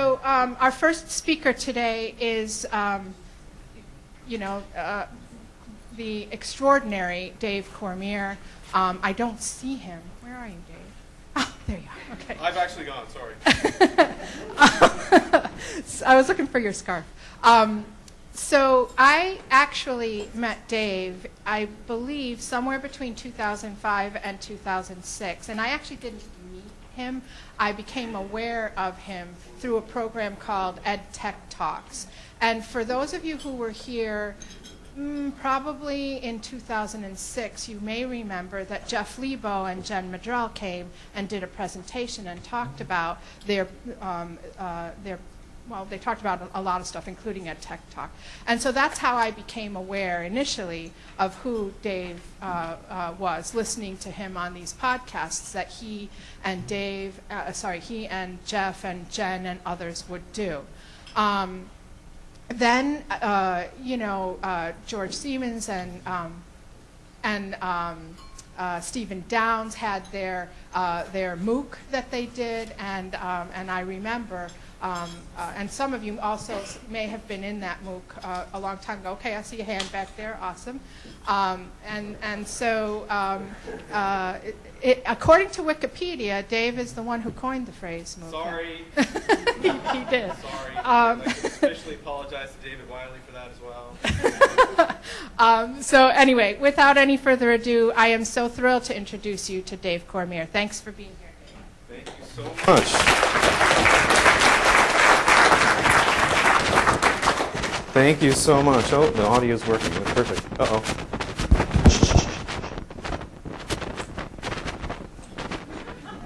So um, our first speaker today is, um, you know, uh, the extraordinary Dave Cormier. Um, I don't see him. Where are you, Dave? Oh, there you are. Okay. I've actually gone, sorry. I was looking for your scarf. Um, so I actually met Dave, I believe, somewhere between 2005 and 2006, and I actually didn't him. I became aware of him through a program called Ed Tech Talks. And for those of you who were here mm, probably in 2006, you may remember that Jeff Lebow and Jen Maddrell came and did a presentation and talked about their, um, uh, their well, they talked about a lot of stuff, including Ed Tech Talk. And so that's how I became aware initially of who Dave uh, uh, was, listening to him on these podcasts that he and Dave, uh, sorry, he and Jeff and Jen and others would do. Um, then, uh, you know, uh, George Siemens and, um, and um, uh, Stephen Downes had their, their MOOC that they did, and, um, and I remember um, uh, and some of you also may have been in that MOOC uh, a long time ago. Okay, I see a hand back there. Awesome. Um, and, and so, um, uh, it, it, according to Wikipedia, Dave is the one who coined the phrase MOOC. Sorry. he, he, did. Sorry. Um, I'd like to officially apologize to David Wiley for that as well. Um, so anyway, without any further ado, I am so thrilled to introduce you to Dave Cormier. Thanks for being here, Dave. Thank you so much. Thank you so much. Oh, the audio is working. Perfect. Uh-oh.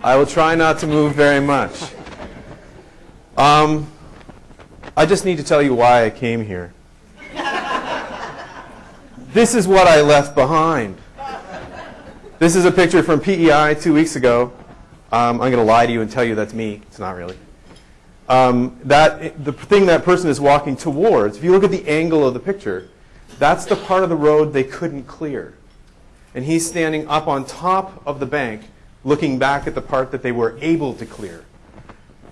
I will try not to move very much. Um, I just need to tell you why I came here. this is what I left behind. This is a picture from PEI two weeks ago. Um, I'm going to lie to you and tell you that's me. It's not really um, that the thing that person is walking towards, if you look at the angle of the picture, that's the part of the road they couldn't clear. And he's standing up on top of the bank, looking back at the part that they were able to clear.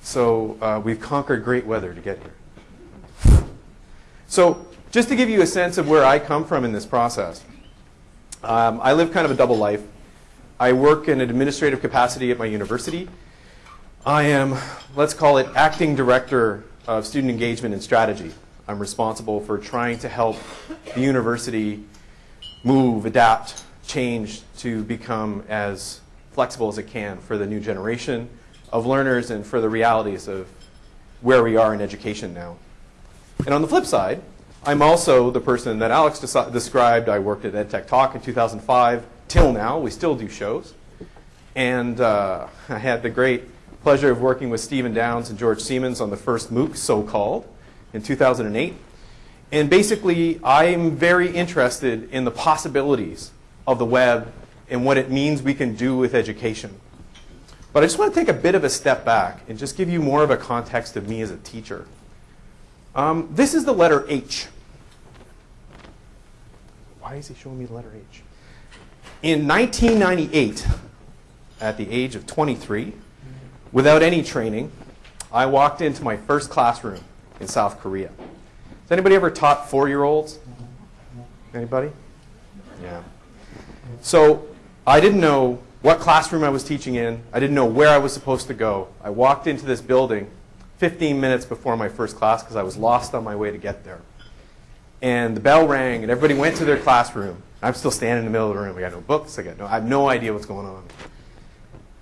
So uh, we've conquered great weather to get here. So just to give you a sense of where I come from in this process, um, I live kind of a double life. I work in an administrative capacity at my university, I am, let's call it, acting director of student engagement and strategy. I'm responsible for trying to help the university move, adapt, change to become as flexible as it can for the new generation of learners and for the realities of where we are in education now. And on the flip side, I'm also the person that Alex described. I worked at EdTech Talk in 2005 till now. We still do shows. And uh, I had the great pleasure of working with Stephen Downes and George Siemens on the first MOOC, so-called, in 2008. And basically, I'm very interested in the possibilities of the web and what it means we can do with education. But I just want to take a bit of a step back and just give you more of a context of me as a teacher. Um, this is the letter H. Why is he showing me the letter H? In 1998, at the age of 23, Without any training, I walked into my first classroom in South Korea. Has anybody ever taught four-year-olds? Anybody? Yeah. So I didn't know what classroom I was teaching in. I didn't know where I was supposed to go. I walked into this building 15 minutes before my first class because I was lost on my way to get there. And the bell rang and everybody went to their classroom. I'm still standing in the middle of the room. I got no books. I got no. I have no idea what's going on.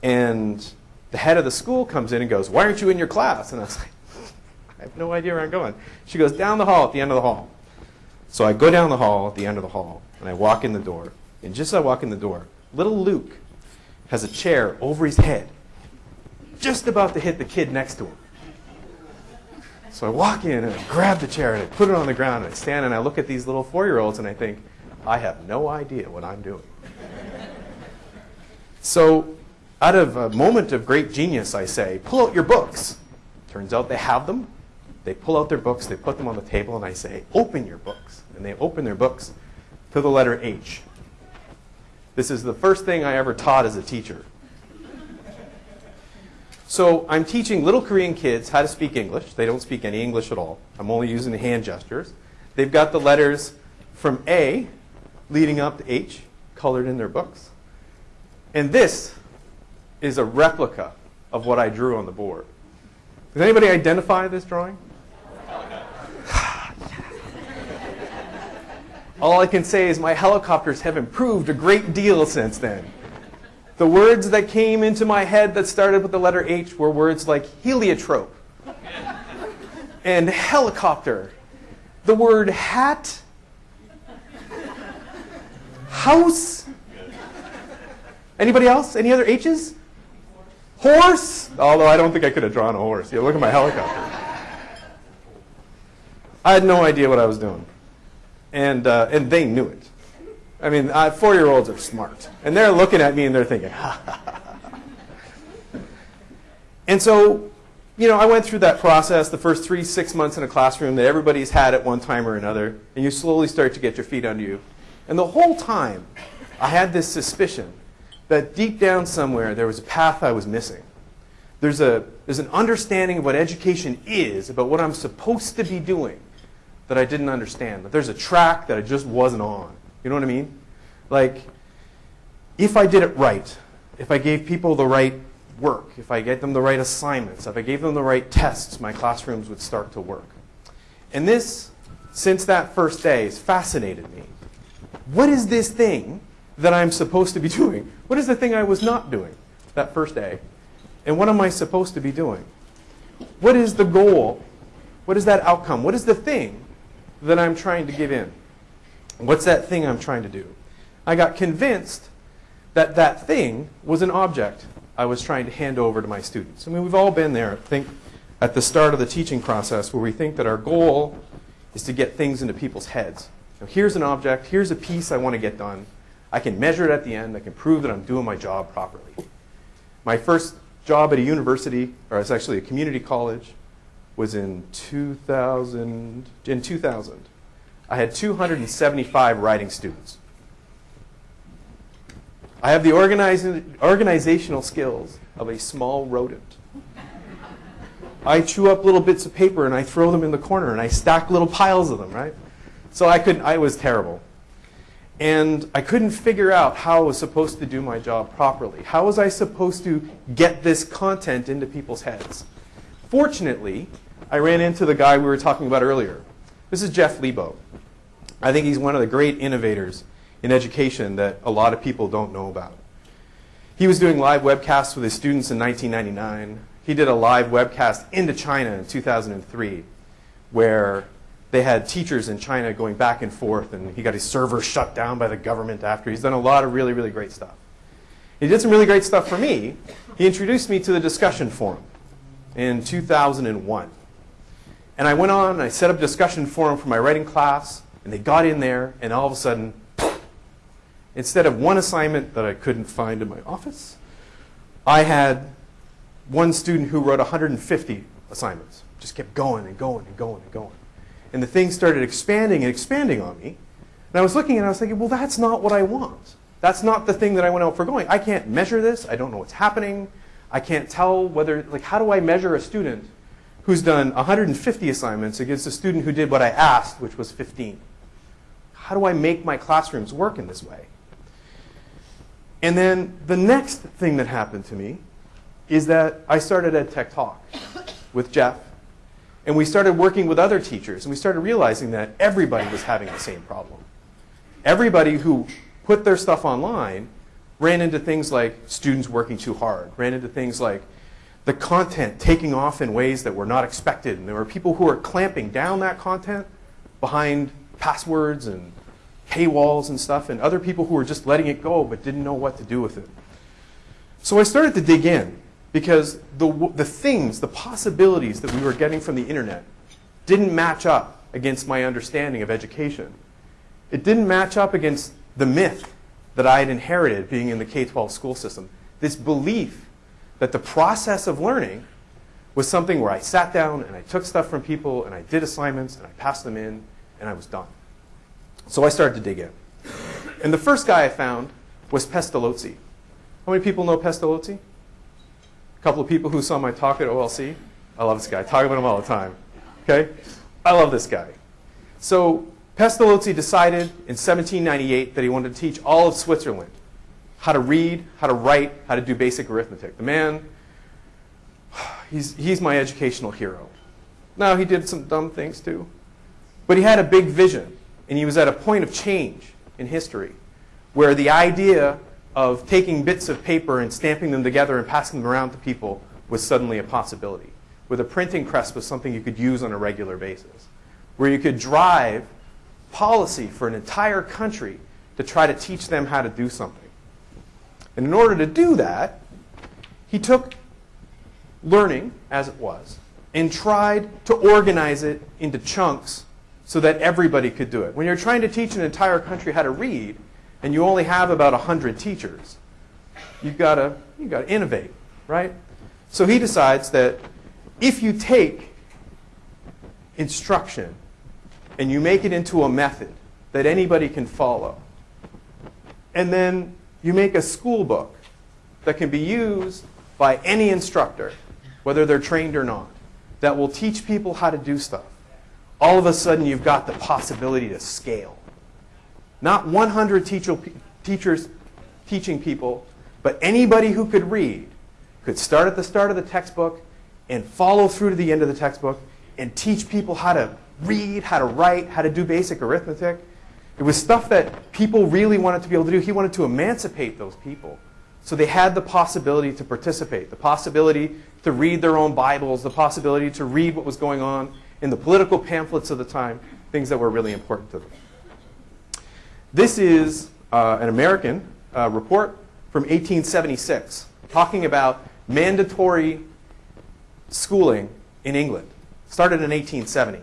And the head of the school comes in and goes, why aren't you in your class? And I was like, I have no idea where I'm going. She goes, down the hall at the end of the hall. So I go down the hall at the end of the hall, and I walk in the door. And just as I walk in the door, little Luke has a chair over his head, just about to hit the kid next to him. So I walk in and I grab the chair and I put it on the ground and I stand and I look at these little four-year-olds and I think, I have no idea what I'm doing. so out of a moment of great genius, I say, pull out your books. Turns out they have them. They pull out their books, they put them on the table, and I say, open your books. And they open their books to the letter H. This is the first thing I ever taught as a teacher. So I'm teaching little Korean kids how to speak English. They don't speak any English at all. I'm only using the hand gestures. They've got the letters from A leading up to H colored in their books. And this is a replica of what I drew on the board. Does anybody identify this drawing? All I can say is my helicopters have improved a great deal since then. The words that came into my head that started with the letter H were words like heliotrope and helicopter. The word hat, house. Anybody else? Any other H's? Horse. Although I don't think I could have drawn a horse. Yeah, look at my helicopter. I had no idea what I was doing and uh, and they knew it. I mean, uh, four-year-olds are smart, and they're looking at me and they're thinking, ha ha ha. And so, you know, I went through that process, the first three, six months in a classroom that everybody's had at one time or another, and you slowly start to get your feet under you. And the whole time, I had this suspicion that deep down somewhere there was a path I was missing. There's, a, there's an understanding of what education is, about what I'm supposed to be doing that I didn't understand. That there's a track that I just wasn't on. You know what I mean? Like, if I did it right, if I gave people the right work, if I gave them the right assignments, if I gave them the right tests, my classrooms would start to work. And this, since that first day, has fascinated me. What is this thing that I'm supposed to be doing? What is the thing I was not doing that first day? And what am I supposed to be doing? What is the goal? What is that outcome? What is the thing that I'm trying to give in? What's that thing I'm trying to do? I got convinced that that thing was an object I was trying to hand over to my students. I mean, we've all been there, I think, at the start of the teaching process where we think that our goal is to get things into people's heads. Now, here's an object, here's a piece I want to get done. I can measure it at the end, I can prove that I'm doing my job properly. My first job at a university, or it's actually a community college, was in 2000. In 2000, I had 275 writing students. I have the organizational skills of a small rodent. I chew up little bits of paper and I throw them in the corner and I stack little piles of them, right? So I could I was terrible. And I couldn't figure out how I was supposed to do my job properly. How was I supposed to get this content into people's heads? Fortunately, I ran into the guy we were talking about earlier. This is Jeff Lebow. I think he's one of the great innovators in education that a lot of people don't know about. He was doing live webcasts with his students in 1999. He did a live webcast into China in 2003 where they had teachers in China going back and forth, and he got his server shut down by the government after. He's done a lot of really, really great stuff. He did some really great stuff for me. He introduced me to the discussion forum in 2001. And I went on and I set up a discussion forum for my writing class, and they got in there, and all of a sudden, instead of one assignment that I couldn't find in my office, I had one student who wrote 150 assignments. Just kept going and going and going and going. And the thing started expanding and expanding on me. And I was looking and I was thinking, well, that's not what I want. That's not the thing that I went out for going. I can't measure this. I don't know what's happening. I can't tell whether, like, how do I measure a student who's done 150 assignments against a student who did what I asked, which was 15? How do I make my classrooms work in this way? And then the next thing that happened to me is that I started EdTech Talk with Jeff, and we started working with other teachers, and we started realizing that everybody was having the same problem. Everybody who put their stuff online ran into things like students working too hard, ran into things like the content taking off in ways that were not expected, and there were people who were clamping down that content behind passwords and paywalls and stuff, and other people who were just letting it go but didn't know what to do with it. So I started to dig in because the, the things, the possibilities that we were getting from the internet didn't match up against my understanding of education. It didn't match up against the myth that I had inherited being in the K 12 school system. This belief that the process of learning was something where I sat down and I took stuff from people and I did assignments and I passed them in and I was done. So I started to dig in. And the first guy I found was Pestalozzi. How many people know Pestalozzi? A couple of people who saw my talk at OLC. I love this guy. I talk about him all the time. Okay? I love this guy. So Pestalozzi decided in 1798 that he wanted to teach all of Switzerland how to read, how to write, how to do basic arithmetic. The man, he's, he's my educational hero. Now, he did some dumb things too. But he had a big vision, and he was at a point of change in history where the idea of taking bits of paper and stamping them together and passing them around to people was suddenly a possibility. Where the printing press was something you could use on a regular basis. Where you could drive policy for an entire country to try to teach them how to do something. And in order to do that, he took learning as it was and tried to organize it into chunks so that everybody could do it. When you're trying to teach an entire country how to read and you only have about 100 teachers, you've got to you've got to innovate, right? So he decides that if you take instruction and you make it into a method that anybody can follow, and then you make a school book that can be used by any instructor, whether they're trained or not, that will teach people how to do stuff. All of a sudden, you've got the possibility to scale. Not 100 teacher, teachers teaching people, but anybody who could read could start at the start of the textbook and follow through to the end of the textbook and teach people how to read, how to write, how to do basic arithmetic. It was stuff that people really wanted to be able to do. He wanted to emancipate those people. So they had the possibility to participate, the possibility to read their own Bibles, the possibility to read what was going on in the political pamphlets of the time, things that were really important to them. This is uh, an American uh, report from 1876 talking about mandatory schooling in England. Started in 1870.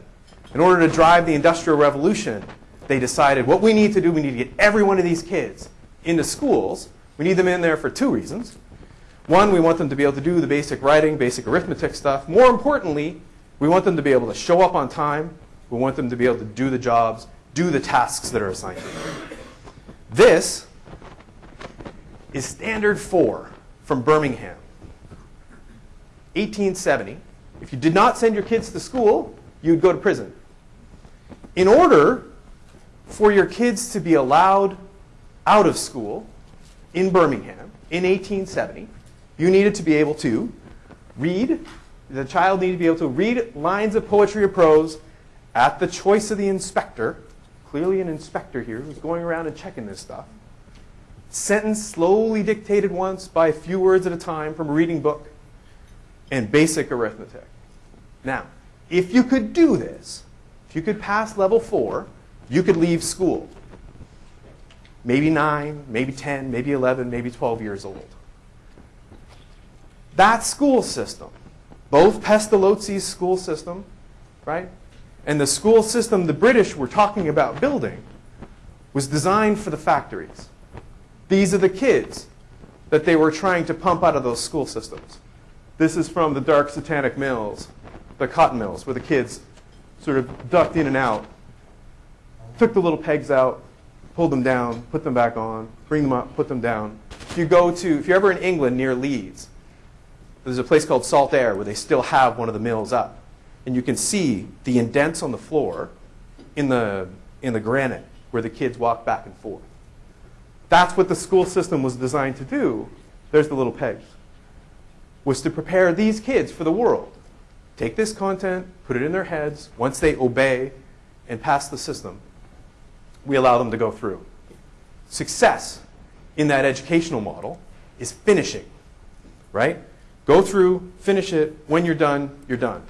In order to drive the Industrial Revolution, they decided what we need to do, we need to get every one of these kids into schools. We need them in there for two reasons. One, we want them to be able to do the basic writing, basic arithmetic stuff. More importantly, we want them to be able to show up on time. We want them to be able to do the jobs, do the tasks that are assigned to them. This is Standard 4 from Birmingham. 1870. If you did not send your kids to school, you'd go to prison. In order for your kids to be allowed out of school in Birmingham in 1870, you needed to be able to read, the child needed to be able to read lines of poetry or prose at the choice of the inspector, clearly an inspector here who's going around and checking this stuff. Sentence slowly dictated once by a few words at a time from a reading book, and basic arithmetic. Now, if you could do this, if you could pass level four, you could leave school. Maybe nine, maybe 10, maybe 11, maybe 12 years old. That school system, both Pestalozzi's school system, right, and the school system the British were talking about building, was designed for the factories. These are the kids that they were trying to pump out of those school systems. This is from the dark satanic mills, the cotton mills, where the kids sort of ducked in and out, took the little pegs out, pulled them down, put them back on, bring them up, put them down. If you go to, if you're ever in England near Leeds, there's a place called Saltaire where they still have one of the mills up. And you can see the indents on the floor in the, in the granite where the kids walk back and forth. That's what the school system was designed to do. There's the little pegs. Was to prepare these kids for the world. Take this content, put it in their heads. Once they obey and pass the system, we allow them to go through. Success in that educational model is finishing, right? Go through, finish it. When you're done, you're done.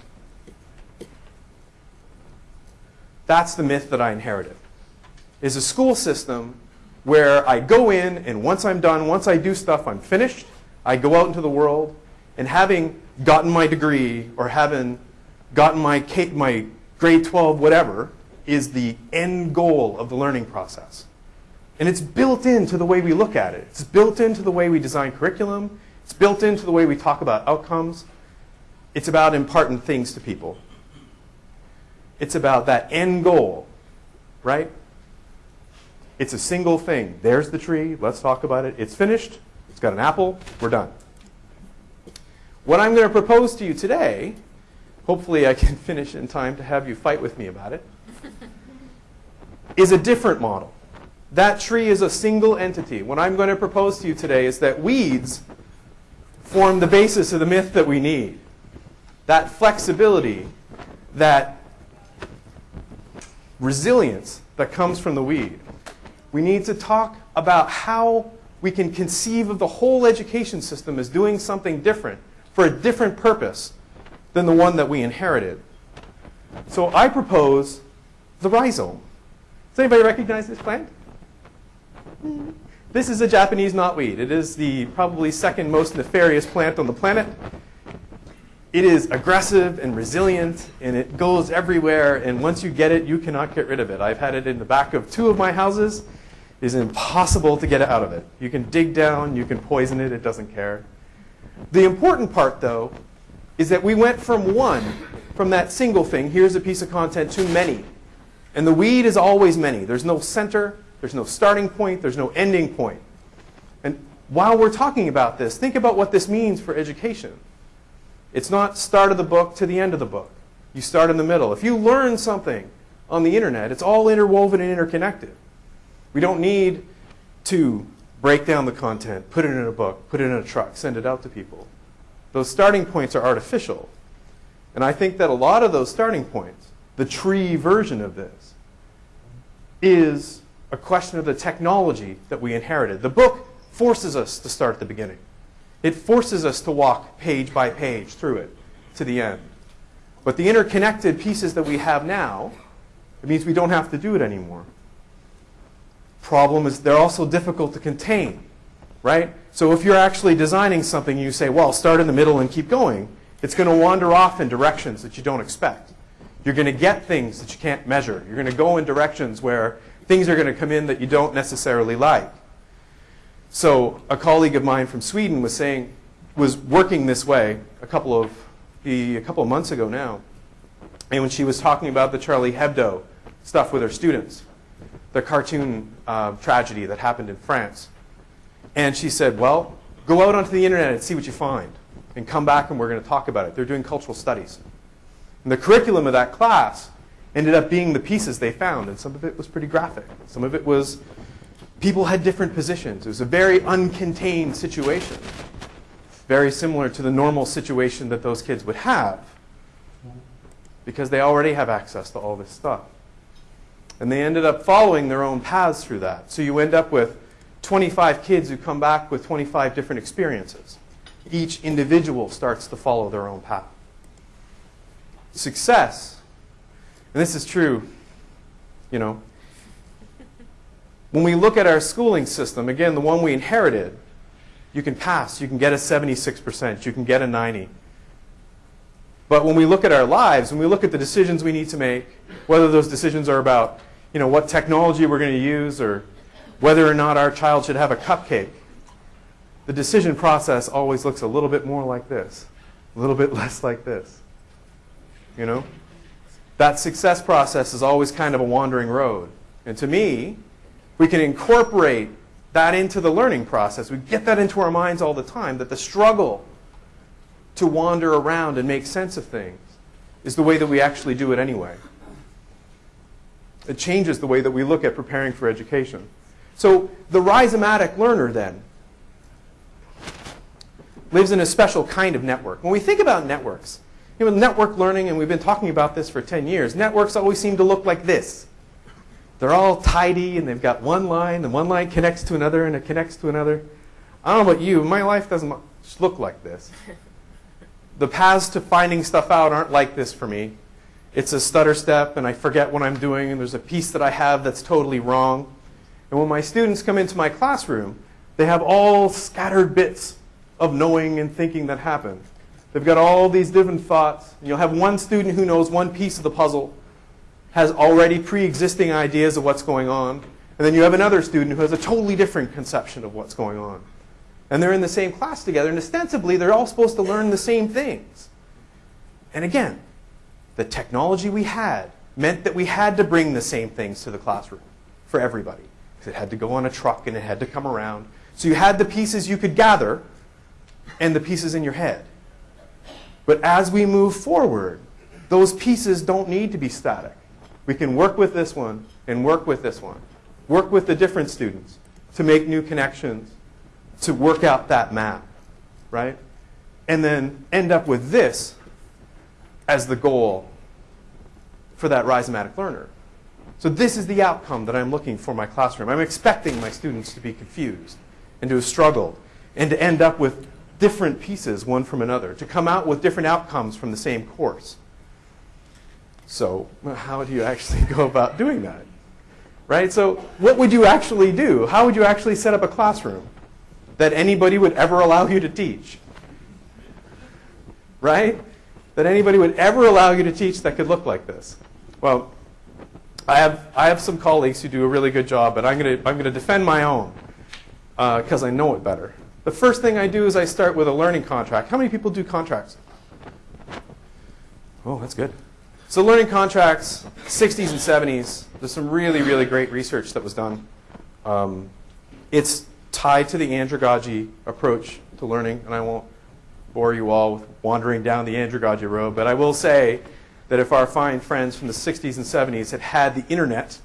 That's the myth that I inherited. Is a school system where I go in and once I'm done, once I do stuff, I'm finished. I go out into the world and having gotten my degree or having gotten my, my grade 12 whatever is the end goal of the learning process. And it's built into the way we look at it. It's built into the way we design curriculum. It's built into the way we talk about outcomes. It's about imparting things to people. It's about that end goal, right? It's a single thing. There's the tree. Let's talk about it. It's finished. It's got an apple. We're done. What I'm going to propose to you today, hopefully I can finish in time to have you fight with me about it, is a different model. That tree is a single entity. What I'm going to propose to you today is that weeds form the basis of the myth that we need. That flexibility, that resilience that comes from the weed. We need to talk about how we can conceive of the whole education system as doing something different for a different purpose than the one that we inherited. So I propose the rhizome. Does anybody recognize this plant? This is a Japanese knotweed. It is the probably second most nefarious plant on the planet. It is aggressive and resilient, and it goes everywhere, and once you get it, you cannot get rid of it. I've had it in the back of two of my houses. It is impossible to get it out of it. You can dig down, you can poison it, it doesn't care. The important part, though, is that we went from one, from that single thing, here's a piece of content, to many. And the weed is always many. There's no center, there's no starting point, there's no ending point. And while we're talking about this, think about what this means for education. It's not start of the book to the end of the book. You start in the middle. If you learn something on the internet, it's all interwoven and interconnected. We don't need to break down the content, put it in a book, put it in a truck, send it out to people. Those starting points are artificial. And I think that a lot of those starting points, the tree version of this, is a question of the technology that we inherited. The book forces us to start at the beginning. It forces us to walk page by page through it to the end. But the interconnected pieces that we have now, it means we don't have to do it anymore. Problem is they're also difficult to contain, right? So if you're actually designing something you say, well, start in the middle and keep going, it's going to wander off in directions that you don't expect. You're going to get things that you can't measure. You're going to go in directions where things are going to come in that you don't necessarily like. So a colleague of mine from Sweden was saying, was working this way a couple of the, a couple of months ago now, and when she was talking about the Charlie Hebdo stuff with her students, the cartoon uh, tragedy that happened in France, and she said, "Well, go out onto the internet and see what you find, and come back and we're going to talk about it." They're doing cultural studies, and the curriculum of that class ended up being the pieces they found, and some of it was pretty graphic. Some of it was people had different positions. It was a very uncontained situation, very similar to the normal situation that those kids would have because they already have access to all this stuff. And they ended up following their own paths through that. So you end up with 25 kids who come back with 25 different experiences. Each individual starts to follow their own path. Success, and this is true, you know, when we look at our schooling system, again, the one we inherited, you can pass, you can get a 76%, you can get a 90. But when we look at our lives, when we look at the decisions we need to make, whether those decisions are about, you know, what technology we're going to use or whether or not our child should have a cupcake, the decision process always looks a little bit more like this, a little bit less like this. You know? That success process is always kind of a wandering road. And to me, we can incorporate that into the learning process. We get that into our minds all the time that the struggle to wander around and make sense of things is the way that we actually do it anyway. It changes the way that we look at preparing for education. So the rhizomatic learner then lives in a special kind of network. When we think about networks, you know, network learning, and we've been talking about this for 10 years, networks always seem to look like this. They're all tidy and they've got one line and one line connects to another and it connects to another. I don't know about you, my life doesn't look like this. The paths to finding stuff out aren't like this for me. It's a stutter step and I forget what I'm doing and there's a piece that I have that's totally wrong. And when my students come into my classroom, they have all scattered bits of knowing and thinking that happen. They've got all these different thoughts. And you'll have one student who knows one piece of the puzzle has already pre-existing ideas of what's going on. And then you have another student who has a totally different conception of what's going on. And they're in the same class together, and ostensibly they're all supposed to learn the same things. And again, the technology we had meant that we had to bring the same things to the classroom for everybody. Because it had to go on a truck and it had to come around. So you had the pieces you could gather and the pieces in your head. But as we move forward, those pieces don't need to be static. We can work with this one and work with this one. Work with the different students to make new connections, to work out that map, right? And then end up with this as the goal for that rhizomatic learner. So this is the outcome that I'm looking for my classroom. I'm expecting my students to be confused and to have struggled and to end up with different pieces one from another, to come out with different outcomes from the same course. So how do you actually go about doing that? Right? So what would you actually do? How would you actually set up a classroom that anybody would ever allow you to teach? Right? That anybody would ever allow you to teach that could look like this? Well, I have, I have some colleagues who do a really good job, but I'm going to I'm to defend my own because uh, I know it better. The first thing I do is I start with a learning contract. How many people do contracts? Oh, that's good. So learning contracts, 60s and 70s, there's some really, really great research that was done. Um, it's tied to the andragogy approach to learning, and I won't bore you all with wandering down the andragogy road, but I will say that if our fine friends from the 60s and 70s had had the internet,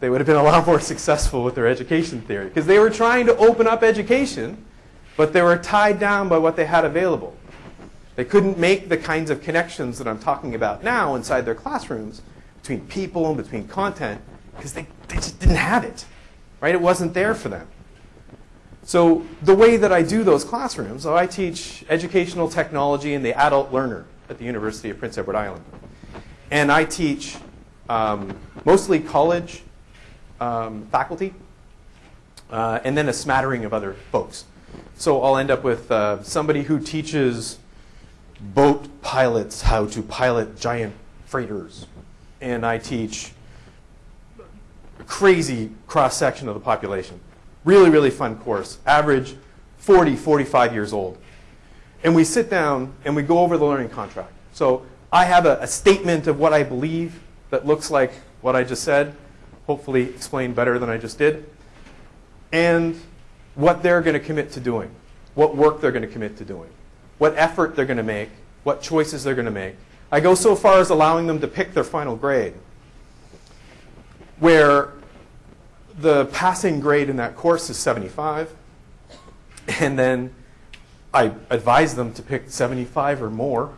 they would have been a lot more successful with their education theory, because they were trying to open up education, but they were tied down by what they had available. They couldn't make the kinds of connections that I'm talking about now inside their classrooms between people and between content because they, they just didn't have it. Right? It wasn't there for them. So the way that I do those classrooms, so I teach educational technology and the adult learner at the University of Prince Edward Island. And I teach um, mostly college um, faculty uh, and then a smattering of other folks. So I'll end up with uh, somebody who teaches boat pilots how to pilot giant freighters. And I teach a crazy cross section of the population. Really, really fun course. Average 40, 45 years old. And we sit down and we go over the learning contract. So I have a, a statement of what I believe that looks like what I just said, hopefully explained better than I just did, and what they're going to commit to doing, what work they're going to commit to doing what effort they're going to make, what choices they're going to make. I go so far as allowing them to pick their final grade, where the passing grade in that course is 75, and then I advise them to pick 75 or more.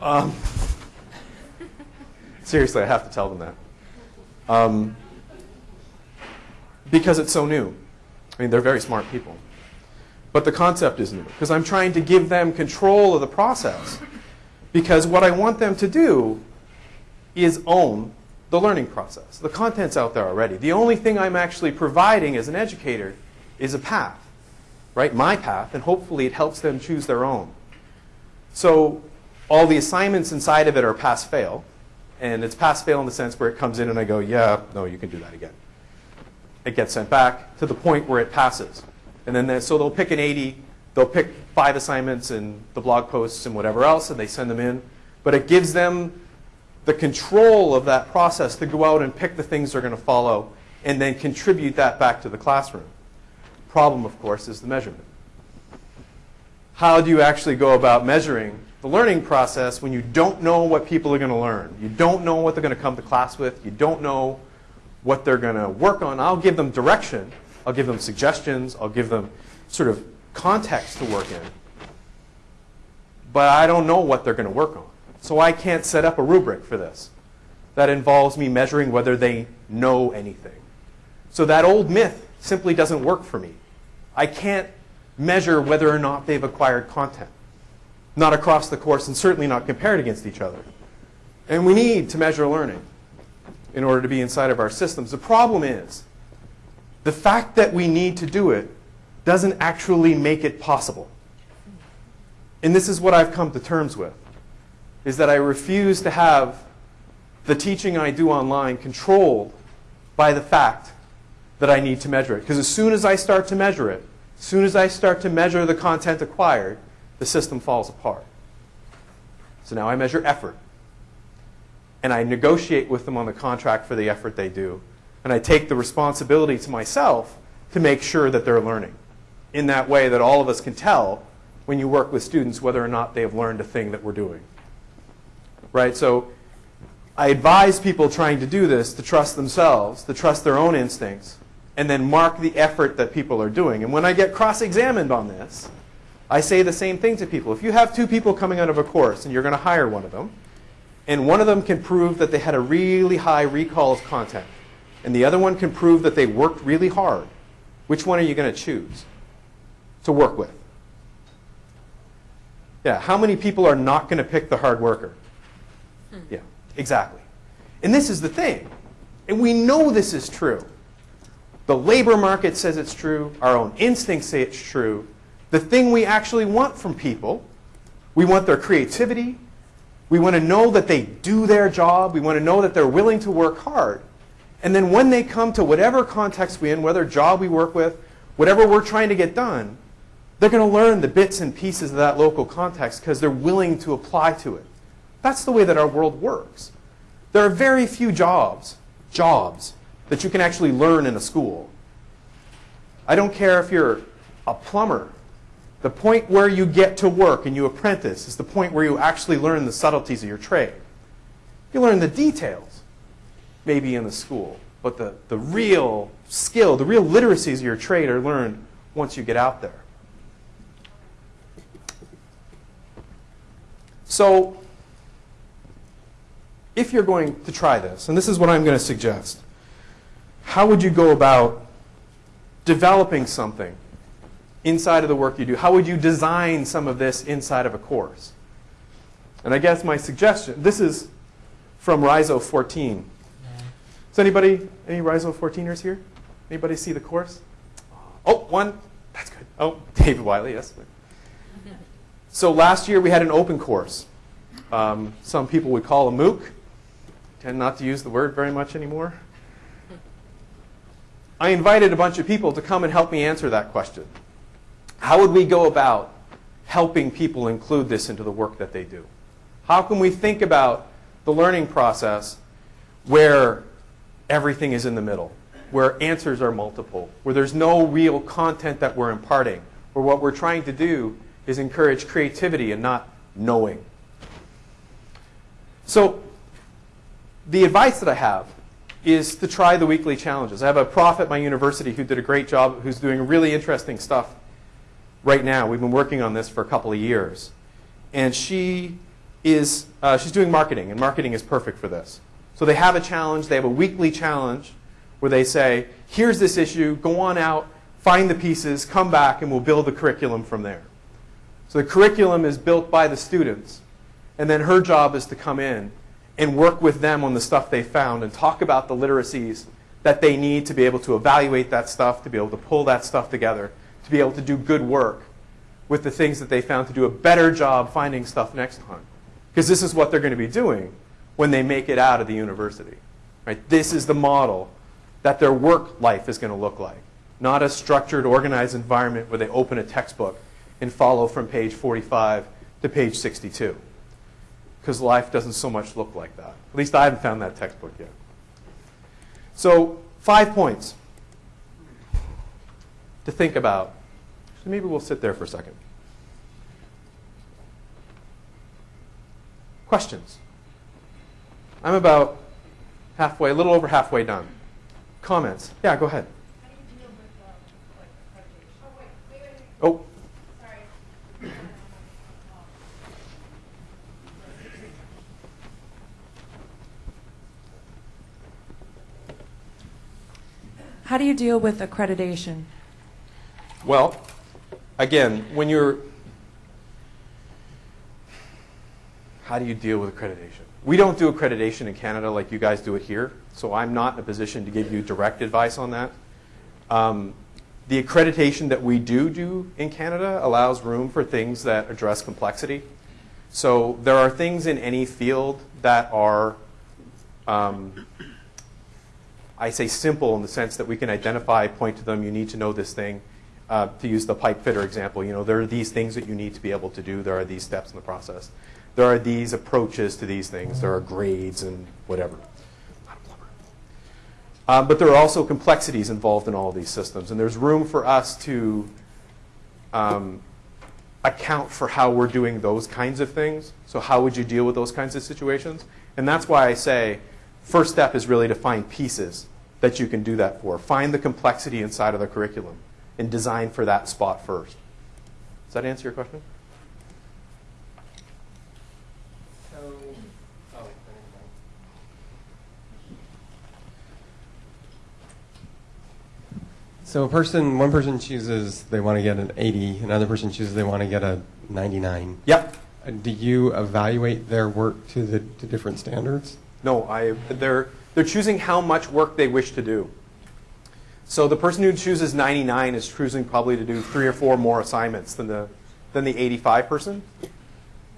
Um, seriously, I have to tell them that. Um, because it's so new. I mean, they're very smart people. But the concept is new because I'm trying to give them control of the process. Because what I want them to do is own the learning process. The content's out there already. The only thing I'm actually providing as an educator is a path, right? My path, and hopefully it helps them choose their own. So all the assignments inside of it are pass fail. And it's pass fail in the sense where it comes in and I go, yeah, no, you can do that again. It gets sent back to the point where it passes. And then they, so they'll pick an 80, they'll pick five assignments and the blog posts and whatever else, and they send them in. But it gives them the control of that process to go out and pick the things they're going to follow and then contribute that back to the classroom. Problem, of course, is the measurement. How do you actually go about measuring the learning process when you don't know what people are going to learn? You don't know what they're going to come to class with. You don't know what they're going to work on. I'll give them direction, I'll give them suggestions. I'll give them sort of context to work in. But I don't know what they're going to work on. So I can't set up a rubric for this. That involves me measuring whether they know anything. So that old myth simply doesn't work for me. I can't measure whether or not they've acquired content. Not across the course and certainly not compared against each other. And we need to measure learning in order to be inside of our systems. The problem is the fact that we need to do it doesn't actually make it possible. And this is what I've come to terms with, is that I refuse to have the teaching I do online controlled by the fact that I need to measure it. Because as soon as I start to measure it, as soon as I start to measure the content acquired, the system falls apart. So now I measure effort. And I negotiate with them on the contract for the effort they do and I take the responsibility to myself to make sure that they're learning in that way that all of us can tell when you work with students whether or not they have learned a thing that we're doing. Right? So I advise people trying to do this to trust themselves, to trust their own instincts, and then mark the effort that people are doing. And when I get cross examined on this, I say the same thing to people. If you have two people coming out of a course and you're going to hire one of them, and one of them can prove that they had a really high recall of content, and the other one can prove that they worked really hard, which one are you going to choose to work with? Yeah, how many people are not going to pick the hard worker? Hmm. Yeah, exactly. And this is the thing. And we know this is true. The labor market says it's true. Our own instincts say it's true. The thing we actually want from people, we want their creativity. We want to know that they do their job. We want to know that they're willing to work hard. And then when they come to whatever context we're in, whether job we work with, whatever we're trying to get done, they're going to learn the bits and pieces of that local context because they're willing to apply to it. That's the way that our world works. There are very few jobs, jobs, that you can actually learn in a school. I don't care if you're a plumber. The point where you get to work and you apprentice is the point where you actually learn the subtleties of your trade. You learn the details, maybe in the school, but the, the real skill, the real literacies of your trade are learned once you get out there. So, if you're going to try this, and this is what I'm going to suggest, how would you go about developing something inside of the work you do? How would you design some of this inside of a course? And I guess my suggestion, this is from Rhizo 14. Is anybody, any Rhizo 14ers here? Anybody see the course? Oh, one. That's good. Oh, David Wiley, yes. So last year we had an open course. Um, some people would call a MOOC. Tend not to use the word very much anymore. I invited a bunch of people to come and help me answer that question. How would we go about helping people include this into the work that they do? How can we think about the learning process where everything is in the middle, where answers are multiple, where there's no real content that we're imparting, where what we're trying to do is encourage creativity and not knowing? So, the advice that I have is to try the weekly challenges. I have a prof at my university who did a great job, who's doing really interesting stuff right now. We've been working on this for a couple of years. And she is, uh, she's doing marketing, and marketing is perfect for this. So they have a challenge, they have a weekly challenge where they say, here's this issue, go on out, find the pieces, come back, and we'll build the curriculum from there. So the curriculum is built by the students, and then her job is to come in and work with them on the stuff they found and talk about the literacies that they need to be able to evaluate that stuff, to be able to pull that stuff together, to be able to do good work with the things that they found to do a better job finding stuff next time. Because this is what they're going to be doing when they make it out of the university. Right? This is the model that their work life is going to look like. Not a structured, organized environment where they open a textbook and follow from page 45 to page 62 because life doesn't so much look like that. At least I haven't found that textbook yet. So, five points to think about. So maybe we'll sit there for a second. Questions? I'm about halfway, a little over halfway done. Comments? Yeah, go ahead. Oh, oh. How do you deal with accreditation? Well, again, when you're. How do you deal with accreditation? We don't do accreditation in Canada like you guys do it here, so I'm not in a position to give you direct advice on that. Um, the accreditation that we do do in Canada allows room for things that address complexity. So there are things in any field that are um, I say simple in the sense that we can identify, point to them, you need to know this thing. Uh, to use the pipe fitter example, you know, there are these things that you need to be able to do. There are these steps in the process. There are these approaches to these things. There are grades and whatever. Um, but there are also complexities involved in all these systems, and there's room for us to um, account for how we're doing those kinds of things. So how would you deal with those kinds of situations? And that's why I say first step is really to find pieces that you can do that for. Find the complexity inside of the curriculum and design for that spot first. Does that answer your question? So, oh, So a person, one person chooses they want to get an 80, another person chooses they want to get a 99. Yep. Do you evaluate their work to the to different standards? No, I, they're, they're choosing how much work they wish to do. So the person who chooses 99 is choosing probably to do three or four more assignments than the, than the 85 person.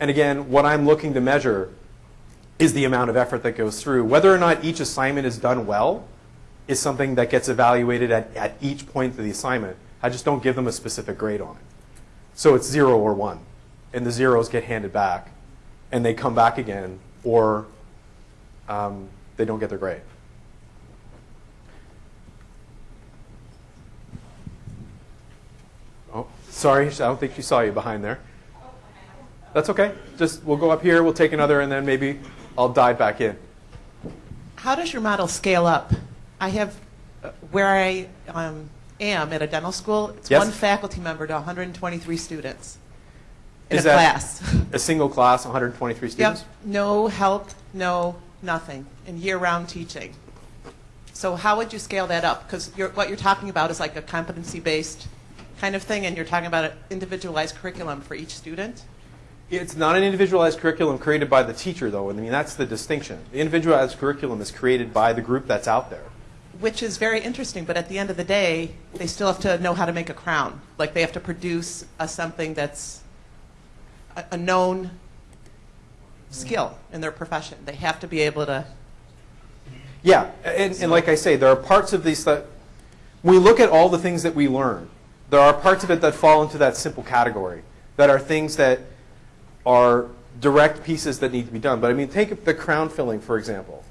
And again, what I'm looking to measure is the amount of effort that goes through. Whether or not each assignment is done well is something that gets evaluated at, at each point of the assignment. I just don't give them a specific grade on it. So it's zero or one. And the zeros get handed back. And they come back again. Or um, they don't get their grade. Oh, sorry, I don't think she saw you behind there. That's okay. Just we'll go up here, we'll take another, and then maybe I'll dive back in. How does your model scale up? I have, uh, where I um, am at a dental school, it's Yes. one faculty member to 123 students in Is a that class. A single class, 123 Yep, students? no help, no nothing, in year-round teaching. So how would you scale that up? Because what you're talking about is like a competency-based kind of thing, and you're talking about an individualized curriculum for each student? It's not an individualized curriculum created by the teacher, though. I mean, that's the distinction. The individualized curriculum is created by the group that's out there. Which is very interesting, but at the end of the day, they still have to know how to make a crown. Like they have to produce a, something that's a, a known skill in their profession. They have to be able to. Yeah, and, and like I say, there are parts of these that, we look at all the things that we learn, there are parts of it that fall into that simple category, that are things that are direct pieces that need to be done. But I mean, take the crown filling, for example.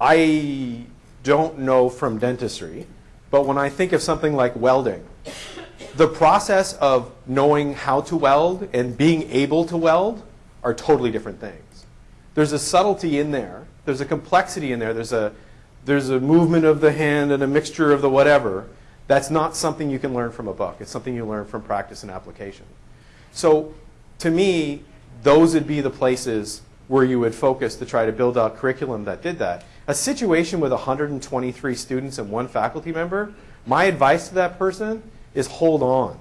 I don't know from dentistry, but when I think of something like welding, the process of knowing how to weld and being able to weld are totally different things. There's a subtlety in there. There's a complexity in there. There's a, there's a movement of the hand and a mixture of the whatever. That's not something you can learn from a book. It's something you learn from practice and application. So to me, those would be the places where you would focus to try to build out curriculum that did that. A situation with 123 students and one faculty member, my advice to that person is hold on.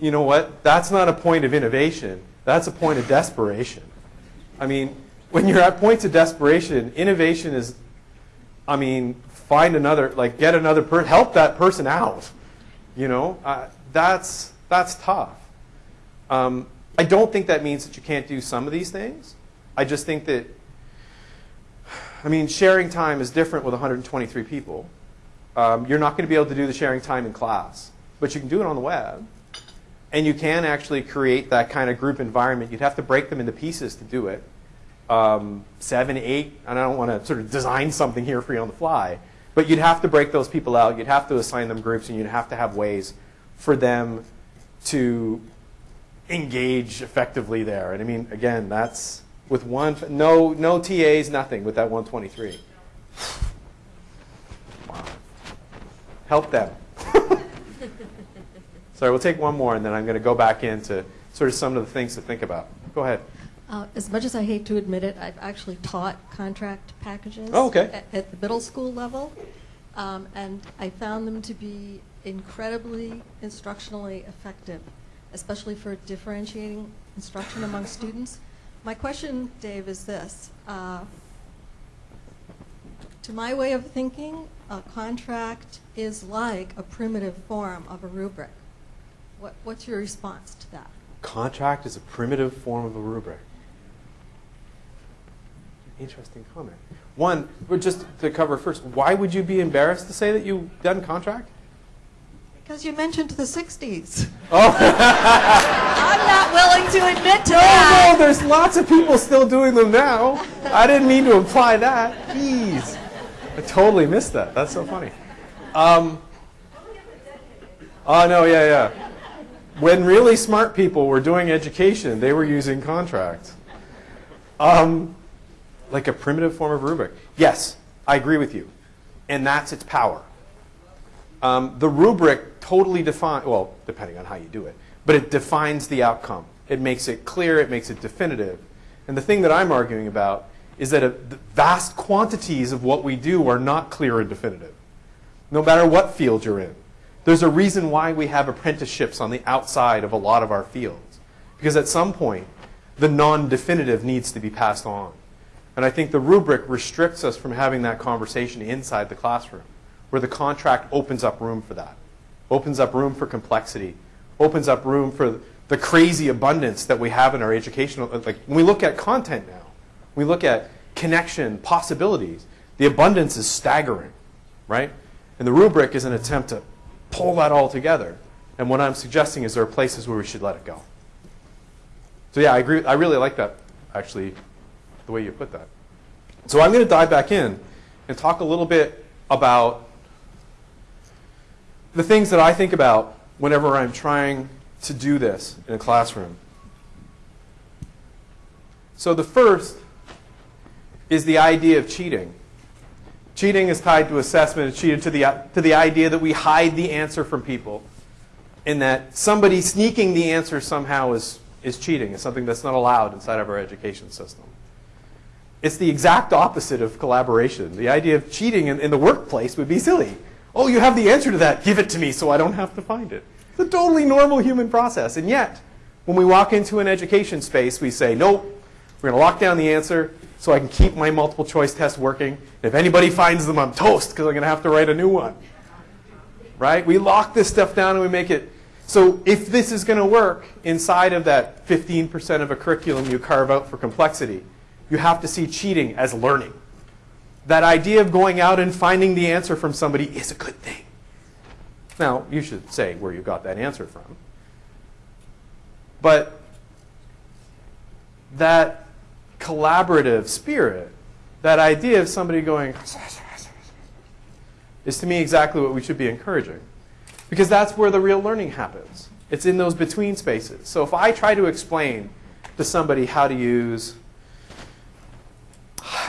You know what? That's not a point of innovation. That's a point of desperation. I mean, when you're at points of desperation, innovation is, I mean, find another, like get another person, help that person out. You know, uh, that's that's tough. Um, I don't think that means that you can't do some of these things. I just think that, I mean, sharing time is different with 123 people. Um, you're not going to be able to do the sharing time in class, but you can do it on the web. And you can actually create that kind of group environment. You'd have to break them into pieces to do it. Um, seven, eight, and I don't want to sort of design something here for you on the fly, but you'd have to break those people out. You'd have to assign them groups, and you'd have to have ways for them to engage effectively there. And I mean, again, that's with one, no, no TAs, nothing with that 123. Wow. Help them. Sorry, we'll take one more, and then I'm going to go back into sort of some of the things to think about. Go ahead. Uh, As much as I hate to admit it, I've actually taught contract packages. Oh, okay. At, at the middle school level, um, and I found them to be incredibly instructionally effective, especially for differentiating instruction among students. My question, Dave, is this. Uh, to my way of thinking, a contract is like a primitive form of a rubric. What, what's your response to that? Contract is a primitive form of a rubric. Interesting comment. One, just to cover first, why would you be embarrassed to say that you've done contract? Because you mentioned the 60s. Oh, I'm not willing to admit to no, that. no, there's lots of people still doing them now. I didn't mean to imply that. Jeez. I totally missed that. That's so funny. Um, oh, no, yeah, yeah. when really smart people were doing education, they were using contracts. Um, like a primitive form of rubric. Yes, I agree with you. And that's its power. Um, the rubric totally defines, well, depending on how you do it, but it defines the outcome. It makes it clear, it makes it definitive. And the thing that I'm arguing about is that a, vast quantities of what we do are not clear and definitive, no matter what field you're in. There's a reason why we have apprenticeships on the outside of a lot of our fields. Because at some point, the non definitive needs to be passed on. And I think the rubric restricts us from having that conversation inside the classroom, where the contract opens up room for that, opens up room for complexity, opens up room for the crazy abundance that we have in our educational. Like when we look at content now, we look at connection, possibilities, the abundance is staggering, right? And the rubric is an attempt to pull that all together. And what I'm suggesting is there are places where we should let it go. So yeah, I agree. I really like that, actually, the way you put that. So I'm going to dive back in and talk a little bit about the things that I think about whenever I'm trying to do this in a classroom. So the first is the idea of cheating. Cheating is tied to assessment. It's cheated to the, to the idea that we hide the answer from people and that somebody sneaking the answer somehow is, is cheating. It's something that's not allowed inside of our education system. It's the exact opposite of collaboration. The idea of cheating in, in the workplace would be silly. Oh, you have the answer to that. Give it to me so I don't have to find it. It's a totally normal human process. And yet, when we walk into an education space, we say, nope, we're going to lock down the answer so I can keep my multiple choice test working. If anybody finds them, I'm toast because I'm going to have to write a new one. Right? We lock this stuff down and we make it. So if this is going to work inside of that 15% of a curriculum you carve out for complexity, you have to see cheating as learning. That idea of going out and finding the answer from somebody is a good thing. Now, you should say where you got that answer from. But that collaborative spirit, that idea of somebody going, is to me exactly what we should be encouraging. Because that's where the real learning happens. It's in those between spaces. So if I try to explain to somebody how to use,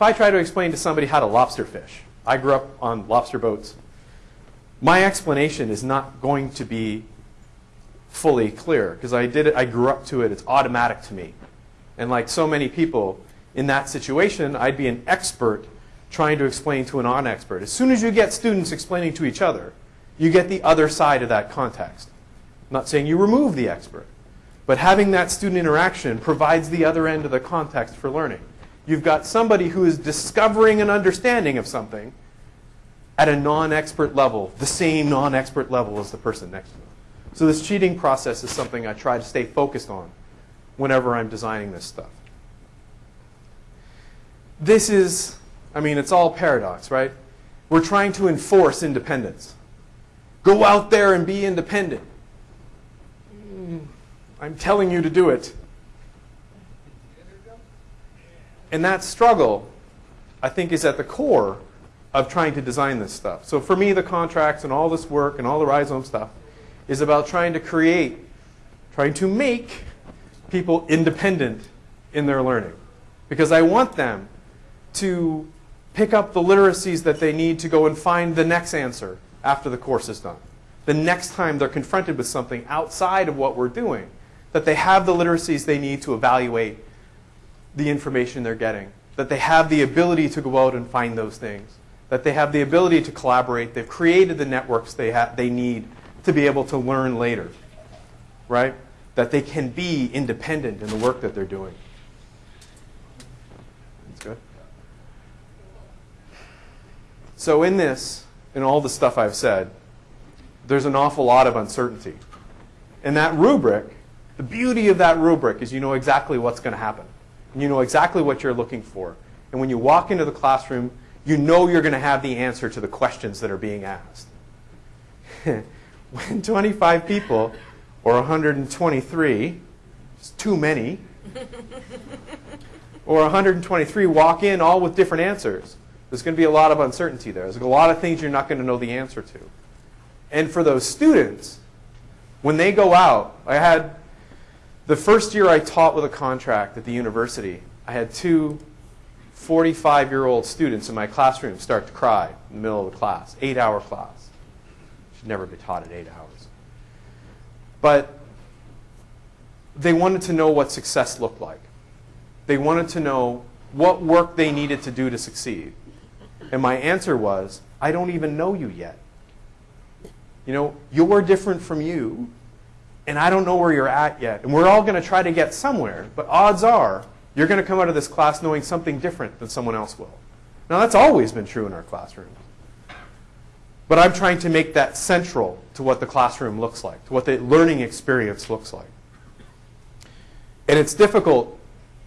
if I try to explain to somebody how to lobster fish, I grew up on lobster boats, my explanation is not going to be fully clear because I did it, I grew up to it, it's automatic to me. And like so many people in that situation, I'd be an expert trying to explain to a non-expert. As soon as you get students explaining to each other, you get the other side of that context. I'm not saying you remove the expert, but having that student interaction provides the other end of the context for learning. You've got somebody who is discovering an understanding of something at a non-expert level, the same non-expert level as the person next to them. So this cheating process is something I try to stay focused on whenever I'm designing this stuff. This is, I mean, it's all paradox, right? We're trying to enforce independence. Go out there and be independent. Mm, I'm telling you to do it. And that struggle, I think, is at the core of trying to design this stuff. So for me, the contracts and all this work and all the rhizome stuff is about trying to create, trying to make people independent in their learning. Because I want them to pick up the literacies that they need to go and find the next answer after the course is done. The next time they're confronted with something outside of what we're doing, that they have the literacies they need to evaluate the information they're getting, that they have the ability to go out and find those things, that they have the ability to collaborate, they've created the networks they, they need to be able to learn later, right? That they can be independent in the work that they're doing. That's good. So, in this, in all the stuff I've said, there's an awful lot of uncertainty. And that rubric, the beauty of that rubric is you know exactly what's going to happen. You know exactly what you're looking for. And when you walk into the classroom, you know you're going to have the answer to the questions that are being asked. when 25 people, or 123, it's too many, or 123 walk in all with different answers, there's going to be a lot of uncertainty there. There's a lot of things you're not going to know the answer to. And for those students, When they go out, I had the first year I taught with a contract at the university, I had two 45 year old students in my classroom start to cry in the middle of the class, eight hour class. Should never be taught at eight hours. But they wanted to know what success looked like. They wanted to know what work they needed to do to succeed. And my answer was, I don't even know you yet. You know, you're different from you, and I don't know where you're at yet. And we're all going to try to get somewhere, but odds are you're going to come out of this class knowing something different than someone else will. Now, that's always been true in our classrooms. But I'm trying to make that central to what the classroom looks like, to what the learning experience looks like. And it's difficult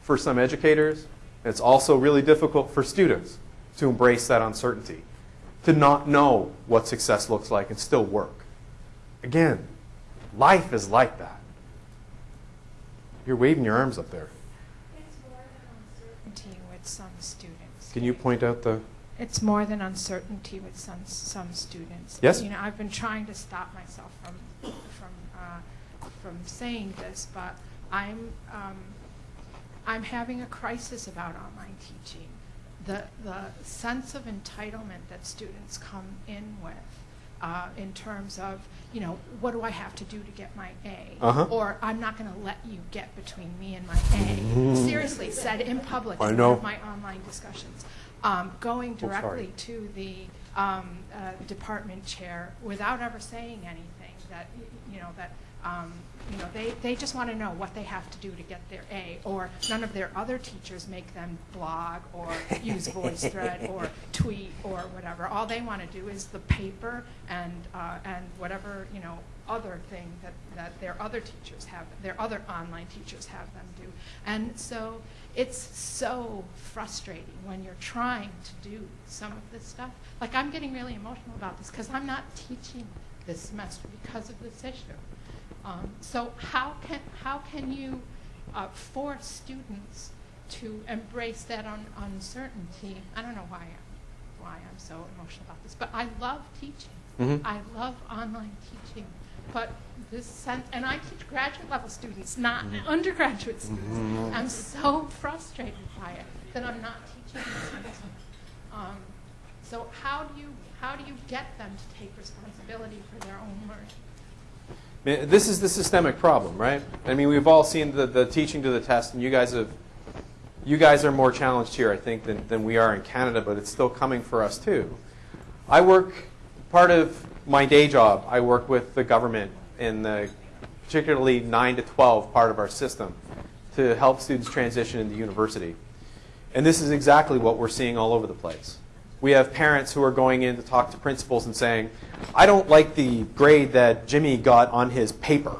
for some educators, and it's also really difficult for students to embrace that uncertainty, to not know what success looks like and still work. Again, life is like that. You're waving your arms up there. It's more than uncertainty with some students. Can you point out the. It's more than uncertainty with some, some students. Yes? You know, I've been trying to stop myself from, from, uh, from saying this, but I'm, um, I'm having a crisis about online teaching. The, the sense of entitlement that students come in with, uh, in terms of, you know, what do I have to do to get my A? Uh-huh. Or I'm not going to let you get between me and my A. Seriously, said in public I in know. of my online discussions. Um, going sorry. directly to the um, uh, department chair without ever saying anything that, you know, that, um, you know, they, they just want to know what they have to do to get their A, or none of their other teachers make them blog or use VoiceThread or tweet or whatever. All they want to do is the paper and, uh, and whatever, you know, other thing that, that their other teachers have, their other online teachers have them do. And so it's so frustrating when you're trying to do some of this stuff. Like I'm getting really emotional about this because I'm not teaching this semester because of this issue. Um, so how can how can you uh, force students to embrace that un- uncertainty? I don't know why I'm, why I'm so emotional about this, but I love teaching. Mhm. I love online teaching, but this sense, and I teach graduate level students, not undergraduate students. I'm so frustrated by it that I'm not teaching semester. Um, so how do you how do you get them to take responsibility for their own learning? This is the systemic problem, right? I mean, we've all seen the, the teaching to the test, and you guys have, you guys are more challenged here, I think, than, than we are in Canada, but it's still coming for us too. I work, part of my day job, I work with the government in the particularly 9 to 12 part of our system to help students transition into university. And this is exactly what we're seeing all over the place. We have parents who are going in to talk to principals and saying, I don't like the grade that Jimmy got on his paper,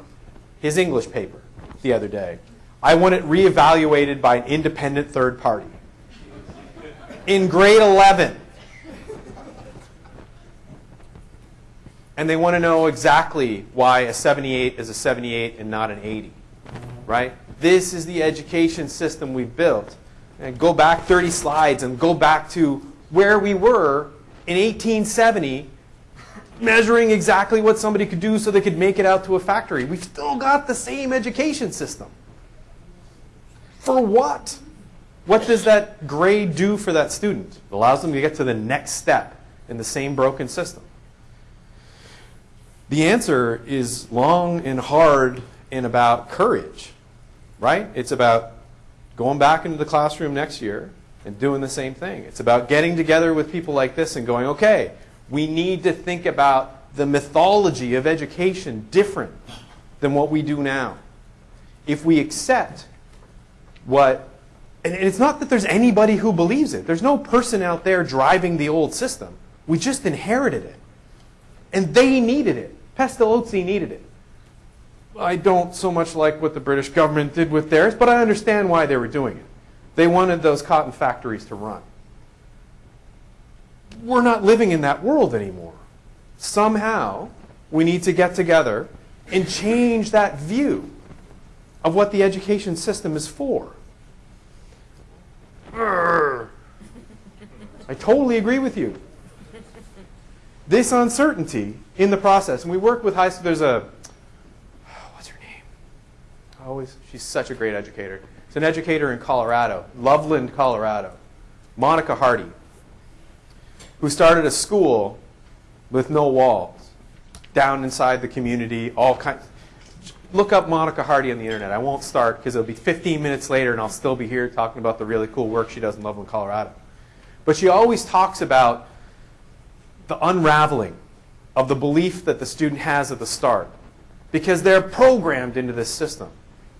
his English paper, the other day. I want it reevaluated by an independent third party. In grade 11. And they want to know exactly why a 78 is a 78 and not an 80. Right? This is the education system we've built. And go back 30 slides and go back to where we were in 1870 measuring exactly what somebody could do so they could make it out to a factory. We've still got the same education system. For what? What does that grade do for that student? It allows them to get to the next step in the same broken system. The answer is long and hard and about courage, right? It's about going back into the classroom next year and doing the same thing. It's about getting together with people like this and going, okay, we need to think about the mythology of education different than what we do now. If we accept what, and it's not that there's anybody who believes it, there's no person out there driving the old system. We just inherited it. And they needed it. Pestalozzi needed it. I don't so much like what the British government did with theirs, but I understand why they were doing it. They wanted those cotton factories to run. We're not living in that world anymore. Somehow, we need to get together and change that view of what the education system is for. I totally agree with you. This uncertainty in the process, and we work with high school, there's a oh, I always, she's such a great educator. It's an educator in Colorado, Loveland, Colorado. Monica Hardy, who started a school with no walls down inside the community, all kinds. Look up Monica Hardy on the internet. I won't start because it'll be 15 minutes later and I'll still be here talking about the really cool work she does in Loveland, Colorado. But she always talks about the unraveling of the belief that the student has at the start because they're programmed into this system.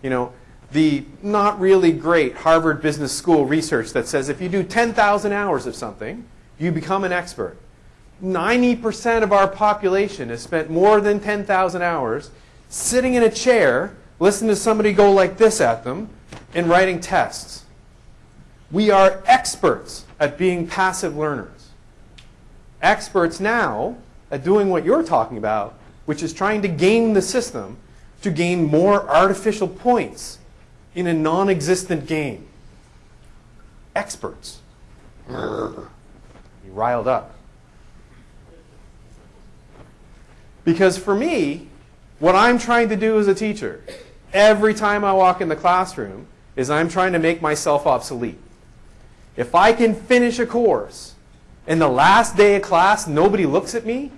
You know, the not really great Harvard Business School research that says if you do 10,000 hours of something, you become an expert. 90% of our population has spent more than 10,000 hours sitting in a chair, listening to somebody go like this at them, and writing tests. We are experts at being passive learners. Experts now at doing what you're talking about, which is trying to game the system to gain more artificial points in a non existent game. Experts. You riled up. Because for me, what I'm trying to do as a teacher, every time I walk in the classroom, is I'm trying to make myself obsolete. If I can finish a course and the last day of class nobody looks at me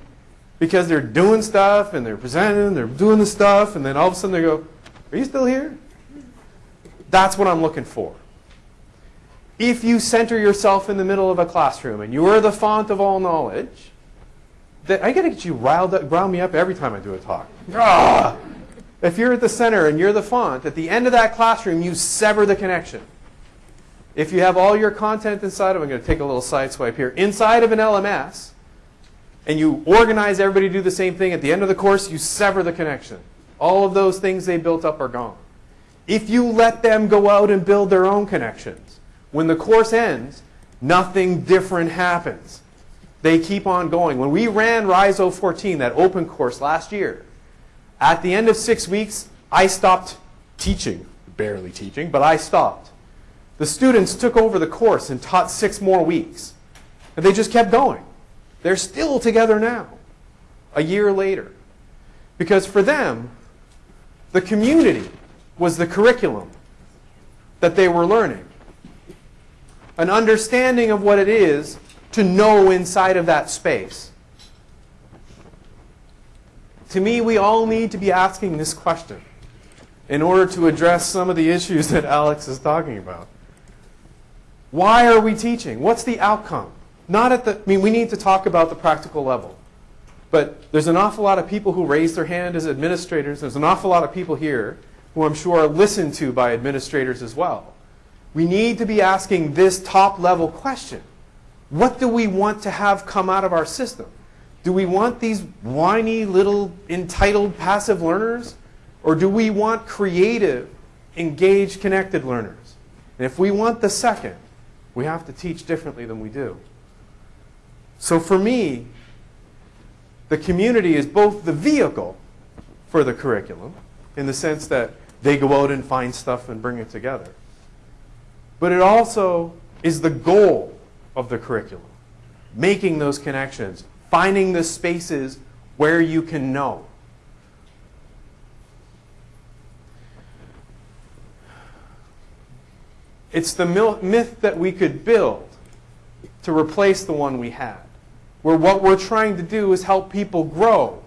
because they're doing stuff and they're presenting, and they're doing the stuff, and then all of a sudden they go, Are you still here? That's what I'm looking for. If you center yourself in the middle of a classroom and you are the font of all knowledge, that I gotta get you riled up, rile me up every time I do a talk. Ah! If you're at the center and you're the font, at the end of that classroom, you sever the connection. If you have all your content inside of, I'm going to take a little side swipe here, inside of an LMS, and you organize everybody to do the same thing, at the end of the course, you sever the connection. All of those things they built up are gone. If you let them go out and build their own connections, when the course ends, nothing different happens. They keep on going. When we ran Rhizo 14, that open course last year, at the end of six weeks, I stopped teaching. Barely teaching, but I stopped. The students took over the course and taught six more weeks. And they just kept going. They're still together now, a year later. Because for them, the community was the curriculum that they were learning. An understanding of what it is to know inside of that space. To me, we all need to be asking this question in order to address some of the issues that Alex is talking about. Why are we teaching? What's the outcome? Not at the, I mean, we need to talk about the practical level. But there's an awful lot of people who raise their hand as administrators. There's an awful lot of people here who I'm sure are listened to by administrators as well. We need to be asking this top level question. What do we want to have come out of our system? Do we want these whiny little entitled passive learners? Or do we want creative, engaged, connected learners? And if we want the second, we have to teach differently than we do. So for me, the community is both the vehicle for the curriculum, in the sense that they go out and find stuff and bring it together. But it also is the goal of the curriculum, making those connections, finding the spaces where you can know. It's the myth that we could build to replace the one we had, where what we're trying to do is help people grow,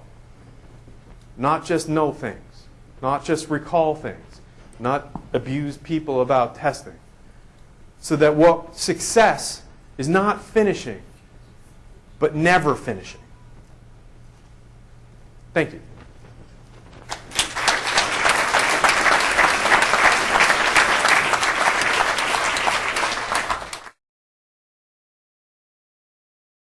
not just know things, not just recall things, not abuse people about testing. So that what success is not finishing, but never finishing. Thank you.